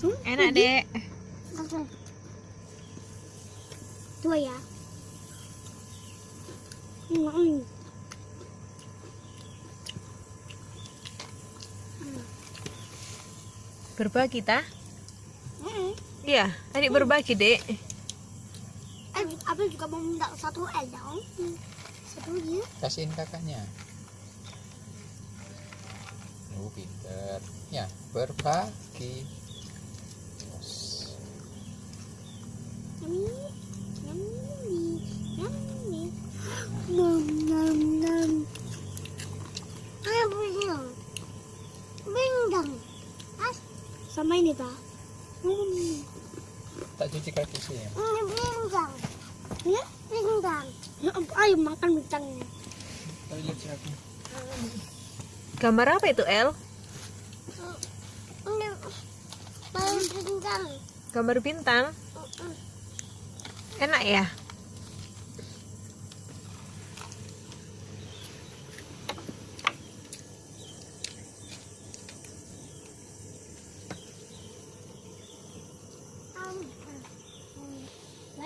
Enak, Dek. Dua ya. Hmm. Berbagi ta? Hmm. Iya, adik berbagi, Dek. Eh, Abel juga mau minta satu L dong. Satu ya. kasihin kakaknya lu pinter ya berbagi sama ini ta? Hmm. tak cuci kaki sih ya Ini binggang. Ya, binggang. Ya, ayo makan bintangnya. siapa Gambar apa itu, El? Ini main binggang. Gambar bintang. Enak ya?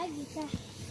看一下。